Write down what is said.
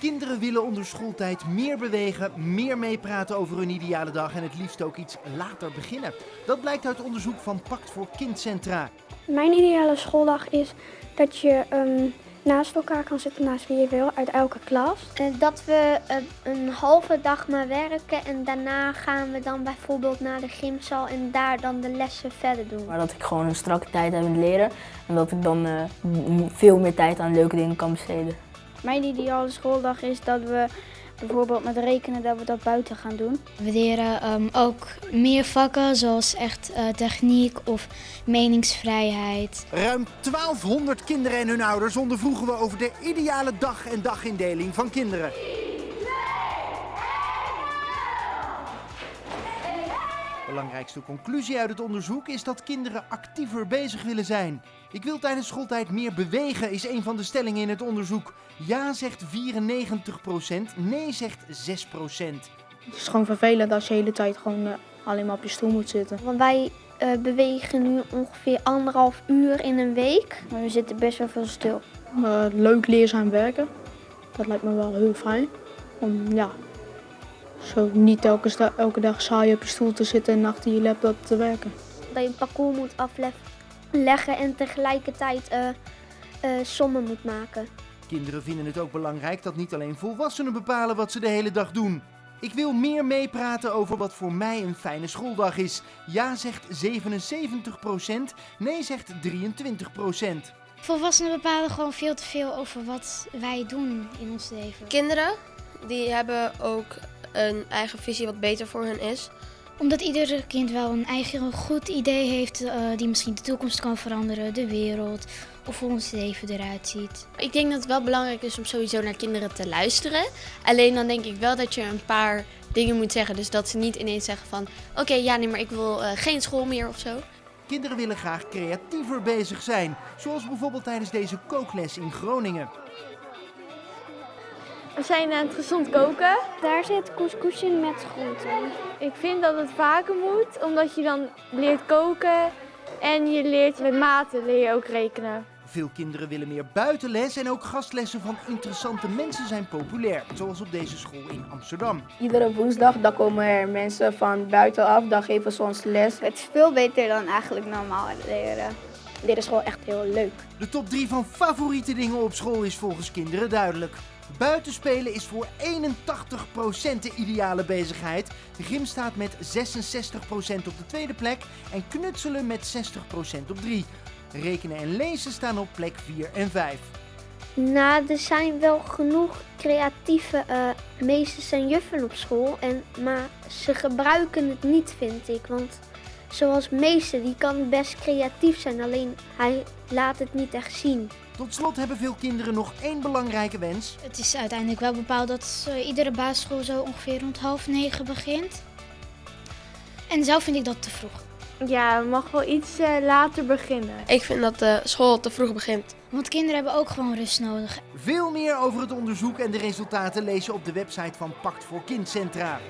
Kinderen willen onder schooltijd meer bewegen, meer meepraten over hun ideale dag en het liefst ook iets later beginnen. Dat blijkt uit onderzoek van Pact voor Kindcentra. Mijn ideale schooldag is dat je ehm, naast elkaar kan zitten, naast wie je wil, uit elke klas. Dat we eh, een halve dag maar werken en daarna gaan we dan bijvoorbeeld naar de gymzaal en daar dan de lessen verder doen. Maar dat ik gewoon een strakke tijd heb in leren en dat ik dan eh, veel meer tijd aan leuke dingen kan besteden. Mijn ideale schooldag is dat we bijvoorbeeld met rekenen dat we dat buiten gaan doen. We leren ehm, ook meer vakken zoals echt eh, techniek of meningsvrijheid. Ruim 1200 kinderen en hun ouders ondervroegen we over de ideale dag en dagindeling van kinderen. Belangrijkste conclusie uit het onderzoek is dat kinderen actiever bezig willen zijn. Ik wil tijdens schooltijd meer bewegen, is een van de stellingen in het onderzoek. Ja zegt 94%, nee zegt 6%. Het is gewoon vervelend als je de hele tijd gewoon eh, alleen maar op je stoel moet zitten. Want wij eh, bewegen nu ongeveer anderhalf uur in een week. Maar we zitten best wel veel stil. Eh, leuk leerzaam werken, dat lijkt me wel heel fijn. Om ja, zo niet elke, dag saai op je stoel te zitten en achter je laptop te werken. Dat je een parcours moet afleggen en tegelijkertijd eh, eh, sommen moet maken. Kinderen vinden het ook belangrijk dat niet alleen volwassenen bepalen wat ze de hele dag doen. Ik wil meer meepraten over wat voor mij een fijne schooldag is. Ja zegt 77%, nee zegt 23%. Volwassenen bepalen gewoon veel te veel over wat wij doen in ons leven. Kinderen die hebben ook een eigen visie wat beter voor hen is. Omdat ieder kind wel een eigen goed idee heeft eh, die misschien de toekomst kan veranderen, de wereld of hoe ons leven eruit ziet. Ik denk dat het wel belangrijk is om sowieso naar kinderen te luisteren. Alleen dan denk ik wel dat je een paar dingen moet zeggen. Dus dat ze niet ineens zeggen van... Oké, ja, nee, maar ik wil eh, geen school meer of zo. Kinderen willen graag creatiever bezig zijn, zoals bijvoorbeeld tijdens deze kookles in Groningen. We zijn aan het gezond koken. Daar zit couscous in met groenten. Ik vind dat het vaker moet, omdat je dan leert koken en je leert met maten leer je ook rekenen. Veel kinderen willen meer buitenles en ook gastlessen van interessante mensen zijn populair, zoals op deze school in Amsterdam. Iedere woensdag dan komen er mensen van buitenaf, dan geven ze ons les. Het is veel beter dan eigenlijk normaal leren. Dit is gewoon echt heel leuk. De top 3 van favoriete dingen op school is volgens kinderen duidelijk. Buitenspelen is voor 81% de ideale bezigheid. De gym staat met 66% op de tweede plek en knutselen met 60% op 3. Rekenen en lezen staan op plek 4 en 5. Nou, er zijn wel genoeg creatieve eh, meesters en juffen op school. En, maar ze gebruiken het niet, vind ik. Want zoals meester, die kan best creatief zijn. Alleen hij laat het niet echt zien. Tot slot hebben veel kinderen nog één belangrijke wens. Het is uiteindelijk wel bepaald dat iedere basisschool zo ongeveer rond half negen begint. En zelf vind ik dat te vroeg. Ja, het mag wel iets eh, later beginnen. Ik vind dat de school te vroeg begint. Want kinderen hebben ook gewoon rust nodig. Veel meer over het onderzoek en de resultaten lees je op de website van Pact voor Kindcentra.